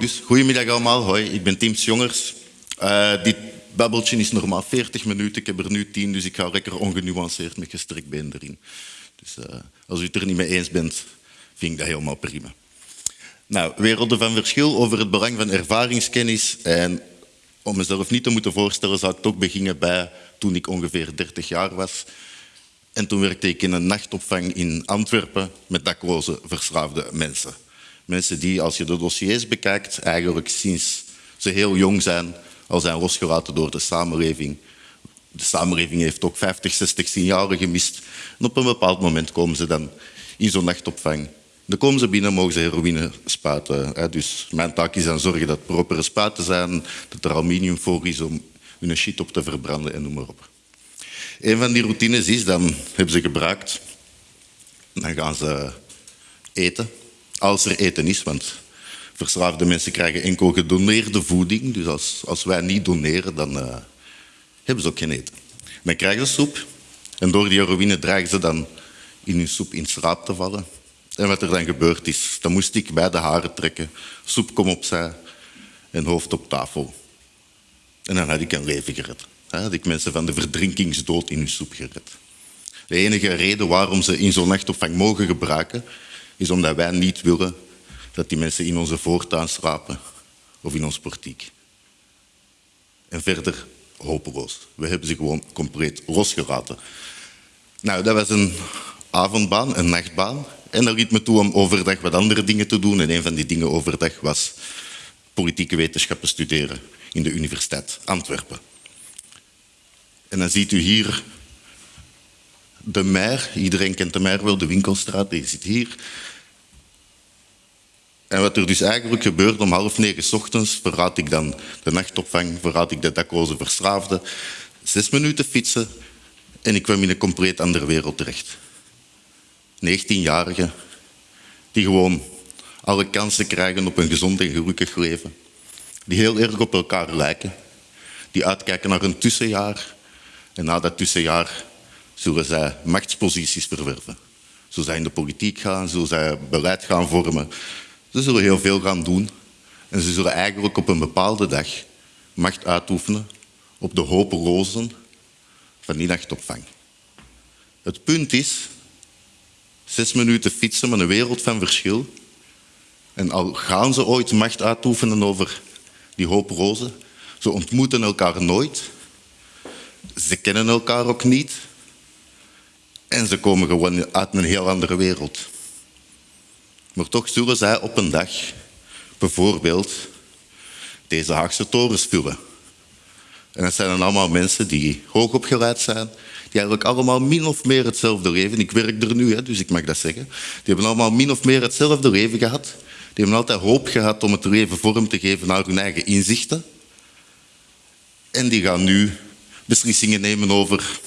Dus, goedemiddag allemaal, hoi, ik ben Tim Jongers. Uh, dit babbeltje is normaal 40 minuten, ik heb er nu 10, dus ik ga lekker ongenuanceerd met gestrekt been erin. Dus uh, als u het er niet mee eens bent, vind ik dat helemaal prima. Nou, werelden van verschil over het belang van ervaringskennis. En om mezelf niet te moeten voorstellen, zou ik toch beginnen bij toen ik ongeveer 30 jaar was. En toen werkte ik in een nachtopvang in Antwerpen met dakloze verslaafde mensen. Mensen die, als je de dossiers bekijkt, eigenlijk sinds ze heel jong zijn, al zijn losgelaten door de samenleving. De samenleving heeft ook 50, 60 signalen gemist. En op een bepaald moment komen ze dan in zo'n nachtopvang. Dan komen ze binnen, mogen ze heroïne spuiten. Dus mijn taak is dan zorgen dat er propere spuiten zijn, dat er aluminium voor is om hun shit op te verbranden en noem maar op. Een van die routines is, dan hebben ze gebruikt, dan gaan ze eten, als er eten is, want verslaafde mensen krijgen enkel gedoneerde voeding, dus als, als wij niet doneren, dan uh, hebben ze ook geen eten. Dan krijgen ze soep en door die heroïne dreigen ze dan in hun soep in slaap te vallen. En wat er dan gebeurd is, dan moest ik bij de haren trekken, soep kom opzij en hoofd op tafel. En dan had ik een leven gered. Had ik mensen van de verdrinkingsdood in hun soep gered. De enige reden waarom ze in zo'n nachtopvang mogen gebruiken, is omdat wij niet willen dat die mensen in onze voortuin slapen of in ons portiek. En verder hopeloos. We hebben ze gewoon compleet losgelaten. Nou, dat was een avondbaan, een nachtbaan. En dat liet me toe om overdag wat andere dingen te doen. En een van die dingen overdag was politieke wetenschappen studeren in de Universiteit Antwerpen. En dan ziet u hier de Mer. Iedereen kent de Mer wel, de winkelstraat, die zit hier. En wat er dus eigenlijk gebeurt om half negen ochtends, verraad ik dan de nachtopvang, verraad ik de dakloze verslaafde. Zes minuten fietsen en ik kwam in een compleet andere wereld terecht. 19-jarigen die gewoon alle kansen krijgen op een gezond en gelukkig leven. Die heel erg op elkaar lijken. Die uitkijken naar een tussenjaar. En na dat tussenjaar zullen zij machtsposities verwerven. Zullen zij in de politiek gaan, zullen zij beleid gaan vormen. Ze zullen heel veel gaan doen. En ze zullen eigenlijk op een bepaalde dag macht uitoefenen op de hopelozen van die nachtopvang. Het punt is Zes minuten fietsen met een wereld van verschil. En al gaan ze ooit macht uitoefenen over die hoop rozen, ze ontmoeten elkaar nooit. Ze kennen elkaar ook niet. En ze komen gewoon uit een heel andere wereld. Maar toch zullen zij op een dag bijvoorbeeld deze Haagse torens vullen. En dat zijn dan allemaal mensen die hoogopgeleid zijn, die eigenlijk allemaal min of meer hetzelfde leven. Ik werk er nu, dus ik mag dat zeggen. Die hebben allemaal min of meer hetzelfde leven gehad. Die hebben altijd hoop gehad om het leven vorm te geven naar hun eigen inzichten. En die gaan nu beslissingen nemen over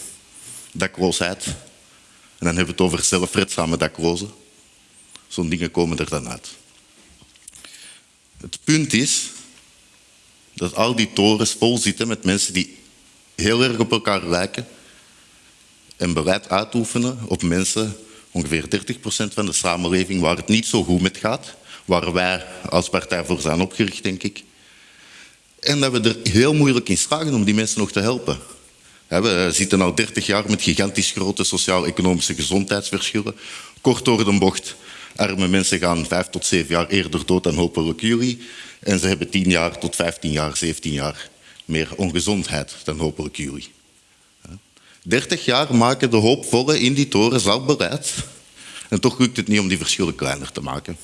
dakloosheid. En dan hebben we het over zelfredzame daklozen. Zo'n dingen komen er dan uit. Het punt is dat al die torens vol zitten met mensen die heel erg op elkaar lijken en beleid uitoefenen op mensen, ongeveer 30% van de samenleving, waar het niet zo goed met gaat, waar wij als partij voor zijn opgericht, denk ik. En dat we er heel moeilijk in slagen om die mensen nog te helpen. We zitten al 30 jaar met gigantisch grote sociaal-economische gezondheidsverschillen. Kort door de bocht, arme mensen gaan vijf tot zeven jaar eerder dood dan hopelijk jullie. En ze hebben 10 jaar tot 15 jaar, 17 jaar meer ongezondheid dan hopelijk jullie. 30 jaar maken de hoopvolle in die toren al bereid. En toch lukt het niet om die verschillen kleiner te maken.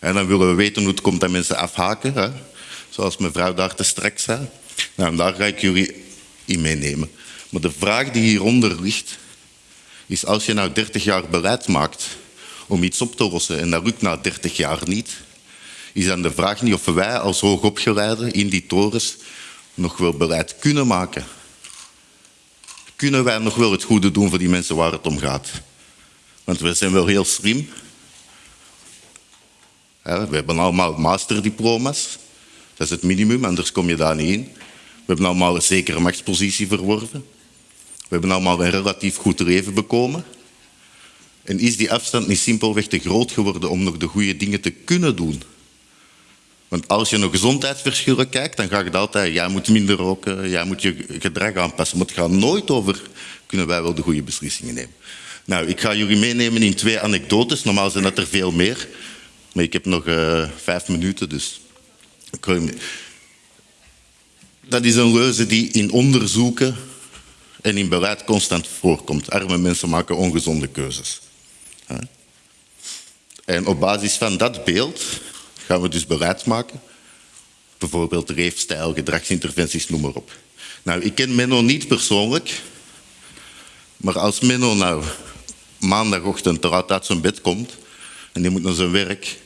En dan willen we weten hoe het komt dat mensen afhaken. Hè? Zoals mevrouw daar te straks zei. Nou, daar ga ik jullie in meenemen. Maar de vraag die hieronder ligt, is als je nou 30 jaar beleid maakt om iets op te lossen en dat lukt na 30 jaar niet, is dan de vraag niet of wij als hoogopgeleiden in die torens nog wel beleid kunnen maken kunnen wij nog wel het goede doen voor die mensen waar het om gaat. Want we zijn wel heel slim. We hebben allemaal masterdiploma's. Dat is het minimum, anders kom je daar niet in. We hebben allemaal een zekere machtspositie verworven. We hebben allemaal een relatief goed leven bekomen. En is die afstand niet simpelweg te groot geworden om nog de goede dingen te kunnen doen? Want als je naar gezondheidsverschillen kijkt, dan gaat het altijd, jij moet minder roken, jij moet je gedrag aanpassen. Maar het gaat nooit over, kunnen wij wel de goede beslissingen nemen? Nou, ik ga jullie meenemen in twee anekdotes. Normaal zijn dat er veel meer. Maar ik heb nog uh, vijf minuten, dus... Dat is een leuze die in onderzoeken en in beleid constant voorkomt. Arme mensen maken ongezonde keuzes. En op basis van dat beeld gaan we dus beleid maken. Bijvoorbeeld leefstijl, gedragsinterventies, noem maar op. Nou, ik ken Menno niet persoonlijk. Maar als Menno nou maandagochtend te laat uit zijn bed komt en die moet naar zijn werk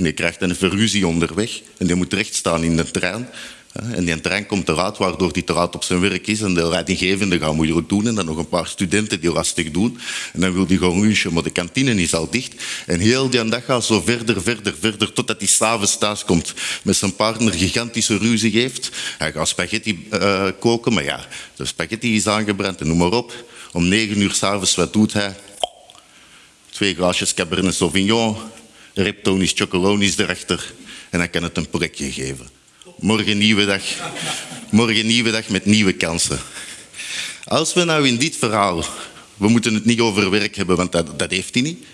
en die krijgt een verruzie onderweg en die moet rechtstaan in de trein en die trein komt laat, waardoor te laat op zijn werk is. En de leidinggevende gaat moeilijk doen. En dan nog een paar studenten die lastig doen. En dan wil hij gewoon lunchen, maar de kantine is al dicht. En heel die dag gaat zo verder, verder, verder, totdat hij s'avonds thuis komt. Met zijn partner gigantische ruzie heeft. Hij gaat spaghetti uh, koken, maar ja, de spaghetti is aangebrand en noem maar op. Om negen uur s'avonds, wat doet hij? Twee glaasjes Cabernet Sauvignon, Reptonis Chocolonis erachter. En dan kan het een prikje geven. Morgen nieuwe dag. Morgen nieuwe dag met nieuwe kansen. Als we nou in dit verhaal, we moeten het niet over werk hebben, want dat, dat heeft hij niet.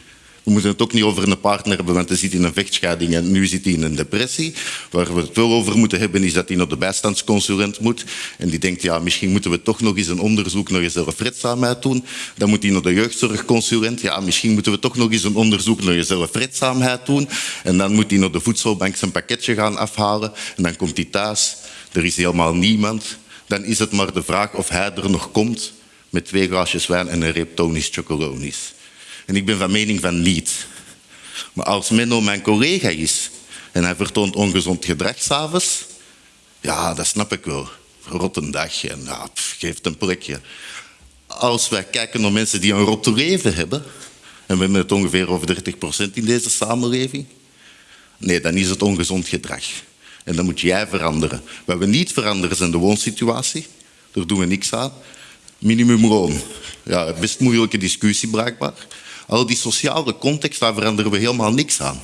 We moeten het ook niet over een partner hebben, want hij zit in een vechtscheiding en nu zit hij in een depressie. Waar we het wel over moeten hebben, is dat hij naar de bijstandsconsulent moet. En die denkt, ja, misschien moeten we toch nog eens een onderzoek naar zelfredzaamheid doen. Dan moet hij naar de jeugdzorgconsulent. Ja, misschien moeten we toch nog eens een onderzoek naar zelfredzaamheid doen. En dan moet hij naar de voedselbank zijn pakketje gaan afhalen. En dan komt hij thuis. Er is helemaal niemand. Dan is het maar de vraag of hij er nog komt met twee glaasjes wijn en een reep tonisch chocolonis. En ik ben van mening van niet. Maar als Menno mijn collega is en hij vertoont ongezond gedrag s'avonds, ja, dat snap ik wel. Rotte dag en ja, geeft een plekje. Als wij kijken naar mensen die een rotte leven hebben, en we hebben het ongeveer over 30% in deze samenleving, nee, dan is het ongezond gedrag. En dan moet jij veranderen. Wat we niet veranderen zijn de woonsituatie. Daar doen we niks aan. Minimumloon. Ja, best moeilijke discussie blijkbaar. Al die sociale context, daar veranderen we helemaal niks aan.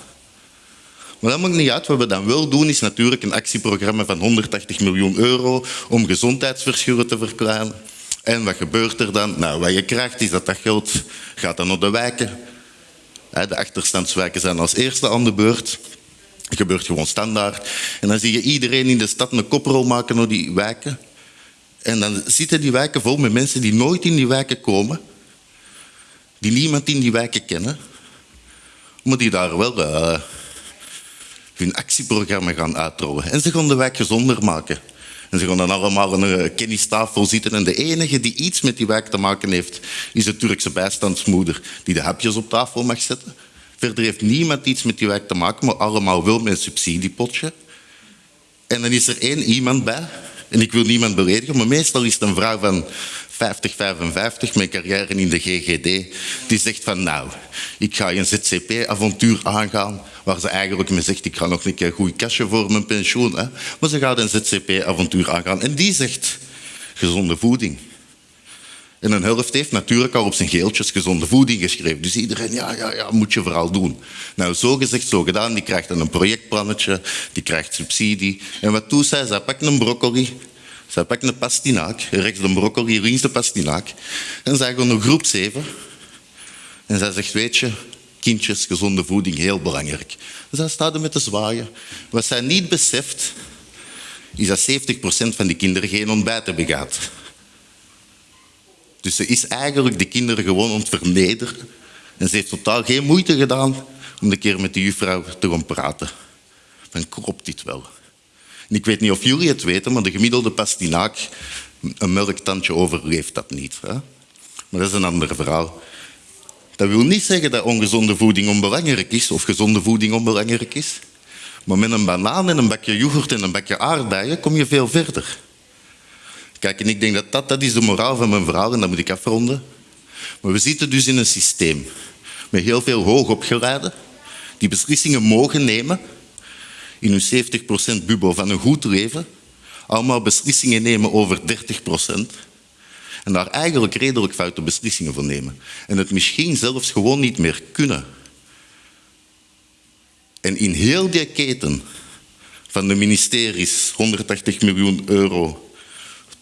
Maar dat maakt niet uit. Wat we dan wel doen, is natuurlijk een actieprogramma van 180 miljoen euro om gezondheidsverschillen te verkleinen. En wat gebeurt er dan? Nou, wat je krijgt is dat dat geld gaat dan naar de wijken. De achterstandswijken zijn als eerste aan de beurt. Dat gebeurt gewoon standaard. En dan zie je iedereen in de stad een koprol maken naar die wijken. En dan zitten die wijken vol met mensen die nooit in die wijken komen die niemand in die wijken kennen, maar die daar wel uh, hun actieprogramma gaan uitrollen. En ze gaan de wijk gezonder maken. En ze gaan dan allemaal aan een kennistafel zitten. En de enige die iets met die wijk te maken heeft, is de Turkse bijstandsmoeder die de hapjes op tafel mag zetten. Verder heeft niemand iets met die wijk te maken, maar allemaal wel met een subsidiepotje. En dan is er één iemand bij, en ik wil niemand beledigen, maar meestal is het een vrouw van 50, 55 met carrière in de GGD, die zegt van nou, ik ga een ZCP-avontuur aangaan, waar ze eigenlijk me zegt, ik ga nog een keer goed kastje voor mijn pensioen. Hè. Maar ze gaat een ZCP-avontuur aangaan en die zegt gezonde voeding. En een helft heeft natuurlijk al op zijn geeltjes gezonde voeding geschreven. Dus iedereen, ja, ja, ja, moet je vooral doen. Nou, zo gezegd, zo gedaan. Die krijgt dan een projectplannetje, die krijgt subsidie. En wat doet zij? Zij pakt een broccoli, zij pakt een pastinaak, rechts de broccoli, links de pastinaak. En zij gaat naar groep 7. En zij zegt, weet je, kindjes, gezonde voeding, heel belangrijk. En zij staat er met te zwaaien. Wat zij niet beseft, is dat 70% van die kinderen geen ontbijt gehad. Dus ze is eigenlijk de kinderen gewoon aan het vernederen. En ze heeft totaal geen moeite gedaan om een keer met de juffrouw te gaan praten. Van, klopt dit wel? Ik weet niet of jullie het weten, maar de gemiddelde pastinaak, een melktandje overleeft dat niet. Hè? Maar dat is een ander verhaal. Dat wil niet zeggen dat ongezonde voeding onbelangrijk is of gezonde voeding onbelangrijk is. Maar met een banaan en een bakje yoghurt en een bakje aardbeien kom je veel verder. Kijk, en ik denk dat dat, dat is de moraal van mijn verhaal en dat moet ik afronden. Maar we zitten dus in een systeem met heel veel hoogopgeleiden die beslissingen mogen nemen in hun 70% bubbel van een goed leven allemaal beslissingen nemen over 30%. En daar eigenlijk redelijk foute beslissingen voor nemen. En het misschien zelfs gewoon niet meer kunnen. En in heel die keten van de ministeries, 180 miljoen euro,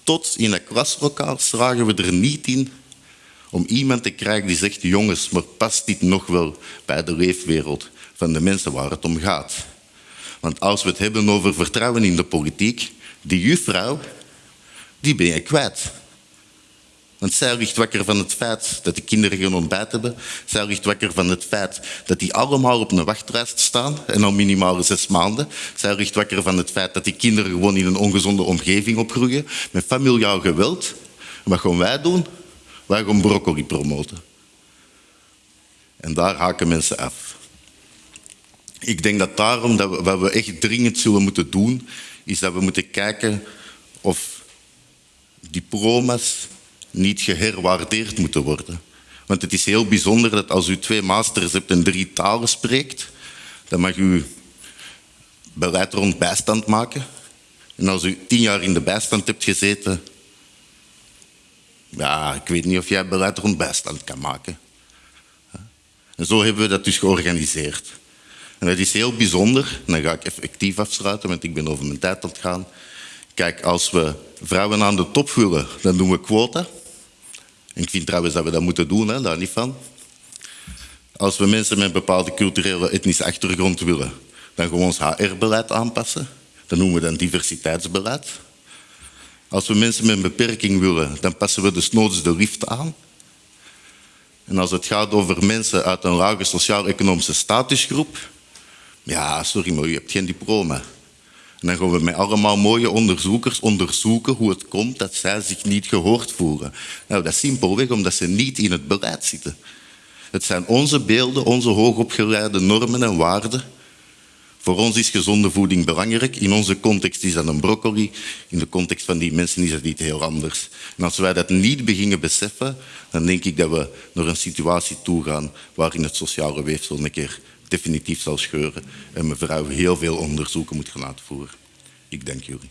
tot in het klaslokaal slagen we er niet in om iemand te krijgen die zegt, jongens, maar past dit nog wel bij de leefwereld van de mensen waar het om gaat? Want als we het hebben over vertrouwen in de politiek, die juffrouw, die ben je kwijt. Want zij ligt wakker van het feit dat de kinderen geen ontbijt hebben. Zij ligt wakker van het feit dat die allemaal op een wachtlijst staan en al minimaal zes maanden. Zij ligt wakker van het feit dat die kinderen gewoon in een ongezonde omgeving opgroeien met familiaal geweld. Wat gaan wij doen? Wij gaan broccoli promoten. En daar haken mensen af. Ik denk dat daarom dat we, wat we echt dringend zullen moeten doen, is dat we moeten kijken of diploma's niet geherwaardeerd moeten worden. Want het is heel bijzonder dat als u twee masters hebt en drie talen spreekt, dan mag u beleid rond bijstand maken. En als u tien jaar in de bijstand hebt gezeten, ja, ik weet niet of jij beleid rond bijstand kan maken. En zo hebben we dat dus georganiseerd. En dat is heel bijzonder. dan ga ik effectief afsluiten, want ik ben over mijn tijd aan gaan. Kijk, als we vrouwen aan de top willen, dan doen we quota. En ik vind trouwens dat we dat moeten doen, hè, daar niet van. Als we mensen met een bepaalde culturele etnische achtergrond willen, dan we ons HR-beleid aanpassen. Dat noemen we dan diversiteitsbeleid. Als we mensen met een beperking willen, dan passen we desnoods de lift aan. En als het gaat over mensen uit een lage sociaal-economische statusgroep, ja, sorry, maar u hebt geen diploma. En dan gaan we met allemaal mooie onderzoekers onderzoeken hoe het komt dat zij zich niet gehoord voelen. Nou, dat is simpelweg omdat ze niet in het beleid zitten. Het zijn onze beelden, onze hoogopgeleide normen en waarden. Voor ons is gezonde voeding belangrijk. In onze context is dat een broccoli. In de context van die mensen is dat niet heel anders. En als wij dat niet beginnen beseffen, dan denk ik dat we naar een situatie toe gaan waarin het sociale weefsel een keer definitief zal scheuren en mevrouw heel veel onderzoeken moet gaan uitvoeren. Ik dank jullie.